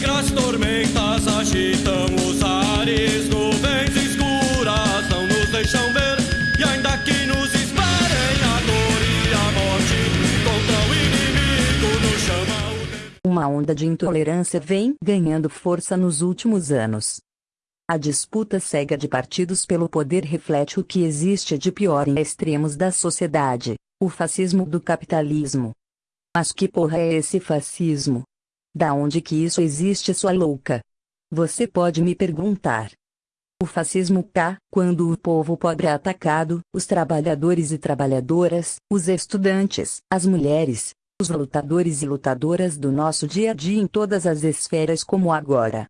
negras tormentas agitam os ares, nuvens escuras não nos deixam ver. E ainda que nos esperem a dor e a morte, contra o inimigo nos chama o. Uma onda de intolerância vem ganhando força nos últimos anos. A disputa cega de partidos pelo poder reflete o que existe de pior em extremos da sociedade, o fascismo do capitalismo. Mas que porra é esse fascismo? Da onde que isso existe, sua louca? Você pode me perguntar. O fascismo cá, quando o povo pobre é atacado, os trabalhadores e trabalhadoras, os estudantes, as mulheres, os lutadores e lutadoras do nosso dia a dia em todas as esferas como agora.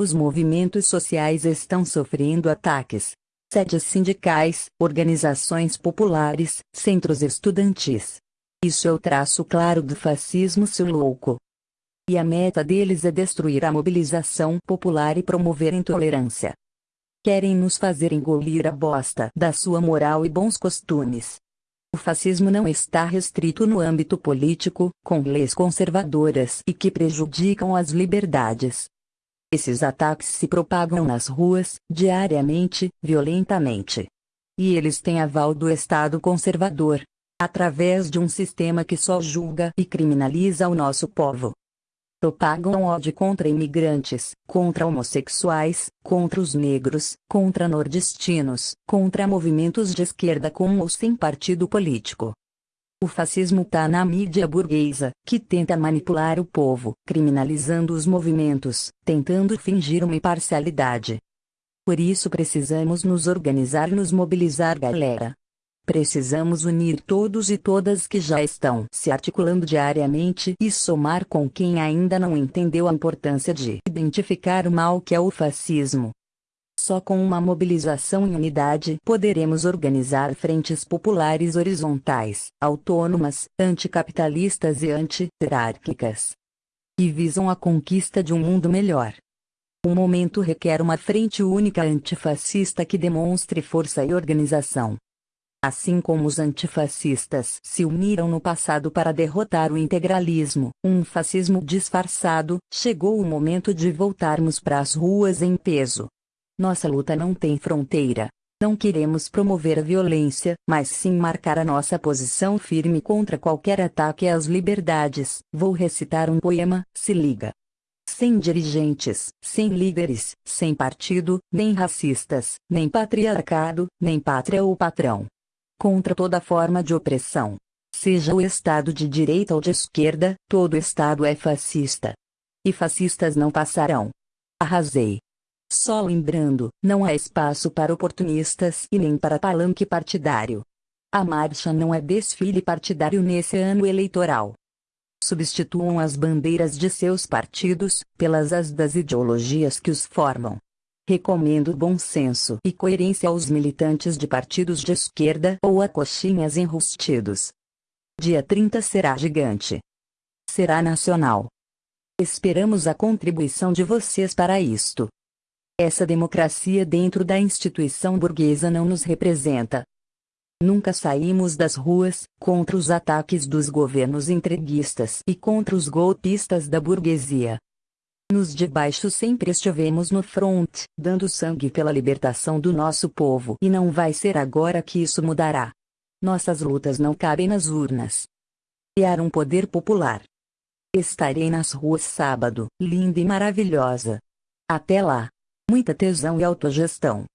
Os movimentos sociais estão sofrendo ataques. Sedes sindicais, organizações populares, centros estudantis. Isso é o traço claro do fascismo, seu louco. E a meta deles é destruir a mobilização popular e promover intolerância. Querem nos fazer engolir a bosta da sua moral e bons costumes. O fascismo não está restrito no âmbito político, com leis conservadoras e que prejudicam as liberdades. Esses ataques se propagam nas ruas, diariamente, violentamente. E eles têm aval do Estado conservador, através de um sistema que só julga e criminaliza o nosso povo. Propagam ódio contra imigrantes, contra homossexuais, contra os negros, contra nordestinos, contra movimentos de esquerda com ou sem partido político. O fascismo tá na mídia burguesa, que tenta manipular o povo, criminalizando os movimentos, tentando fingir uma imparcialidade. Por isso precisamos nos organizar e nos mobilizar, galera. Precisamos unir todos e todas que já estão se articulando diariamente e somar com quem ainda não entendeu a importância de identificar o mal que é o fascismo. Só com uma mobilização em unidade poderemos organizar frentes populares horizontais, autônomas, anticapitalistas e anti-hierárquicas. Que visam a conquista de um mundo melhor. O momento requer uma frente única antifascista que demonstre força e organização. Assim como os antifascistas se uniram no passado para derrotar o integralismo, um fascismo disfarçado, chegou o momento de voltarmos para as ruas em peso. Nossa luta não tem fronteira. Não queremos promover a violência, mas sim marcar a nossa posição firme contra qualquer ataque às liberdades. Vou recitar um poema, se liga. Sem dirigentes, sem líderes, sem partido, nem racistas, nem patriarcado, nem pátria ou patrão contra toda forma de opressão. Seja o Estado de direita ou de esquerda, todo Estado é fascista. E fascistas não passarão. Arrasei. Só lembrando, não há espaço para oportunistas e nem para palanque partidário. A marcha não é desfile partidário nesse ano eleitoral. Substituam as bandeiras de seus partidos pelas as das ideologias que os formam. Recomendo bom senso e coerência aos militantes de partidos de esquerda ou a coxinhas enrustidos. Dia 30 será gigante. Será nacional. Esperamos a contribuição de vocês para isto. Essa democracia dentro da instituição burguesa não nos representa. Nunca saímos das ruas, contra os ataques dos governos entreguistas e contra os golpistas da burguesia. Nos de baixo sempre estivemos no front, dando sangue pela libertação do nosso povo e não vai ser agora que isso mudará. Nossas lutas não cabem nas urnas. Criar um poder popular. Estarei nas ruas sábado, linda e maravilhosa. Até lá. Muita tesão e autogestão.